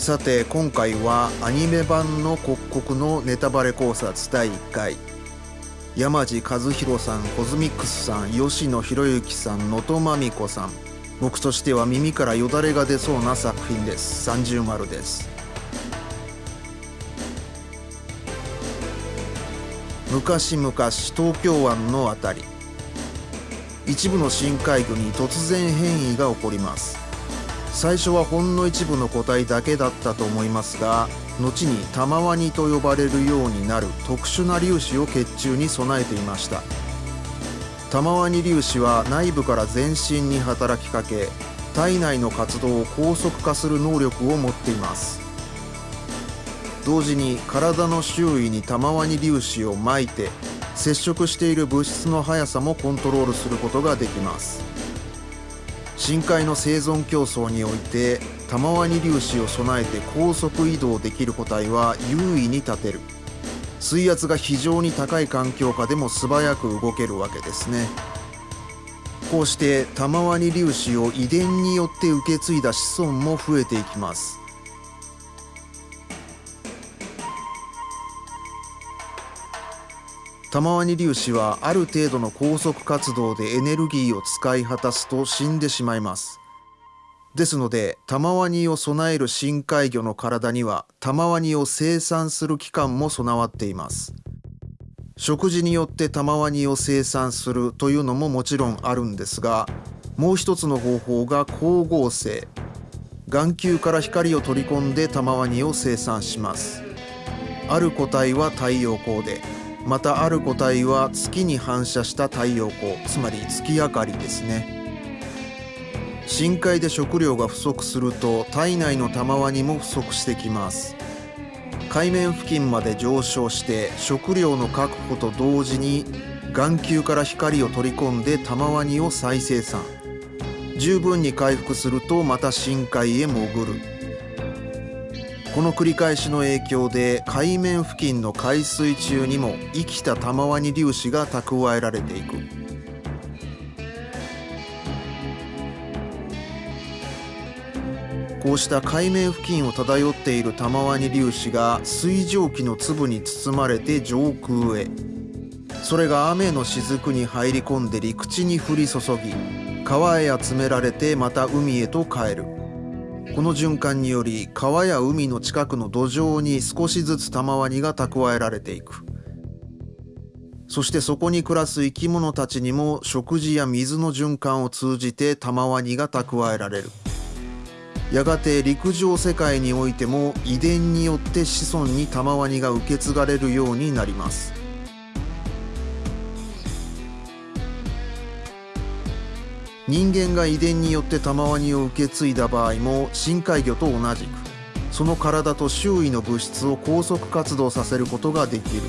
さて今回はアニメ版の刻々のネタバレ考察第1回。山地和弘さんコズミックスさん吉野博之さん能登まみこさん。僕としては耳からよだれが出そうな作品です。三重丸です。昔々東京湾のあたり。一部の深海魚に突然変異が起こります。最初はほんの一部の個体だけだったと思いますが後に玉ワニと呼ばれるようになる特殊な粒子を血中に備えていました。玉ワニ粒子は内部から全身に働きかけ体内の活動を高速化する能力を持っています。同時に体の周囲に玉ワニ粒子をまいて接触している物質の速さもコントロールすることができます。深海の生存競争において玉ワニ粒子を備えて高速移動できる個体は優位に立てる。水圧が非常に高い環境下でも素早く動けるわけですね。こうして玉ワニ粒子を遺伝によって受け継いだ子孫も増えていきます。玉ワ粒子はある程度の高速活動でエネルギーを使い果たすと死んでしまいます。ですので玉ワニを備える深海魚の体には玉ワニを生産する器官も備わっています。食事によって玉ワニを生産するというのももちろんあるんですがもう一つの方法が光合成。眼球から光を取り込んで玉ワニを生産します。ある個体は太陽光で。またある個体は月に反射した太陽光つまり月明かりですね。深海で食料が不足すると体内の玉ワニも不足してきます。海面付近まで上昇して食料の確保と同時に眼球から光を取り込んで玉ワニを再生産。十分に回復するとまた深海へ潜る。この繰り返しの影響で海面付近の海水中にも生きた玉ワニ粒子が蓄えられていく。こうした海面付近を漂っている玉ワニ粒子が水蒸気の粒に包まれて上空へ。それが雨の雫に入り込んで陸地に降り注ぎ川へ集められてまた海へと帰る。この循環により川や海の近くの土壌に少しずつ玉ワニが蓄えられていく。そしてそこに暮らす生き物たちにも食事や水の循環を通じて玉ワニが蓄えられる。やがて陸上世界においても遺伝によって子孫に玉ワニが受け継がれるようになります。人間が遺伝によって玉ワニを受け継いだ場合も深海魚と同じくその体と周囲の物質を高速活動させることができる。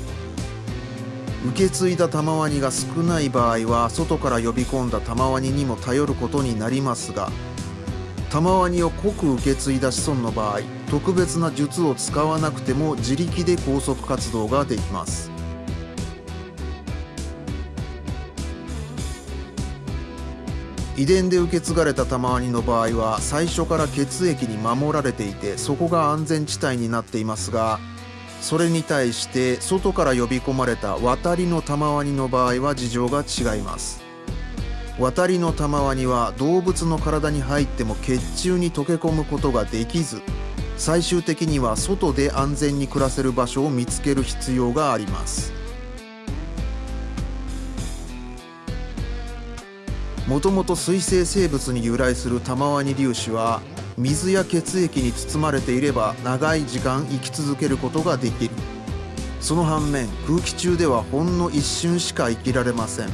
受け継いだ玉ワニが少ない場合は外から呼び込んだ玉ワニにも頼ることになりますが玉ワニを濃く受け継いだ子孫の場合特別な術を使わなくても自力で高速活動ができます。遺伝で受け継がれた玉ワニの場合は最初から血液に守られていてそこが安全地帯になっていますがそれに対して外から呼び込まれた渡りの玉ワニの場合は事情が違います。渡りの玉ワニは動物の体に入っても血中に溶け込むことができず最終的には外で安全に暮らせる場所を見つける必要があります。もともと水生生物に由来する玉ワニ粒子は水や血液に包まれていれば長い時間生き続けることができる。その反面空気中ではほんの一瞬しか生きられません。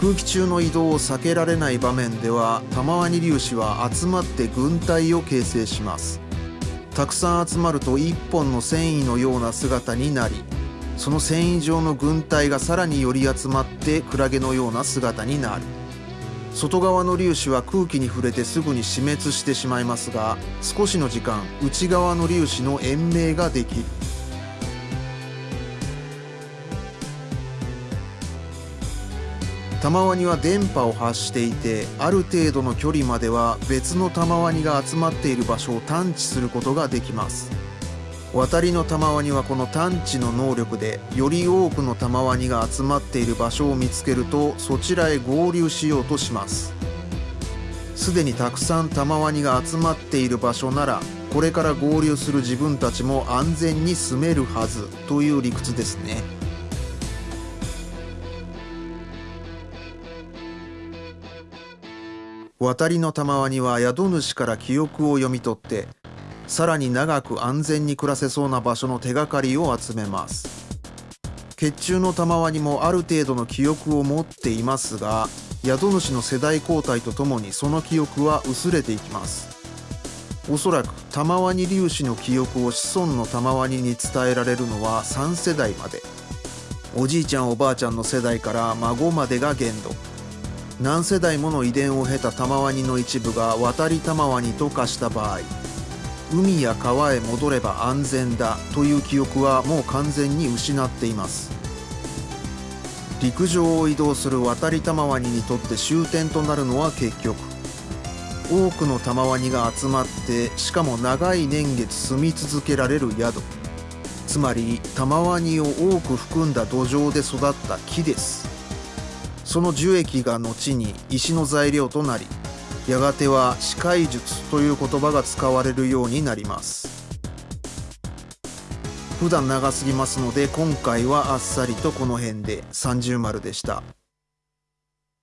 空気中の移動を避けられない場面では玉ワニ粒子は集まって軍隊を形成します。たくさん集まると一本の繊維のような姿になりその繊維状の軍隊がさらに寄り集まってクラゲのような姿になる。外側の粒子は空気に触れてすぐに死滅してしまいますが少しの時間内側の粒子の延命ができる。玉ワニは電波を発していてある程度の距離までは別の玉ワニが集まっている場所を探知することができます。渡りの玉ワニはこの探知の能力でより多くの玉ワニが集まっている場所を見つけるとそちらへ合流しようとします。すでにたくさん玉ワニが集まっている場所ならこれから合流する自分たちも安全に住めるはずという理屈ですね。渡りの玉ワニは宿主から記憶を読み取ってさらに長く安全に暮らせそうな場所の手がかりを集めます。血中の玉ワニもある程度の記憶を持っていますが宿主の世代交代とともにその記憶は薄れていきます。おそらく玉ワニ粒子の記憶を子孫の玉ワニに伝えられるのは3世代まで。おじいちゃんおばあちゃんの世代から孫までが限度。何世代もの遺伝を経た玉ワニの一部が渡り玉ワニと化した場合海や川へ戻れば安全だという記憶はもう完全に失っています。陸上を移動する渡り玉ワニにとって終点となるのは結局。多くの玉ワニが集まってしかも長い年月住み続けられる宿。つまり玉ワニを多く含んだ土壌で育った木です。その樹液が後に石の材料となりやがては視界術という言葉が使われるようになります普段長すぎますので今回はあっさりとこの辺で30丸でした。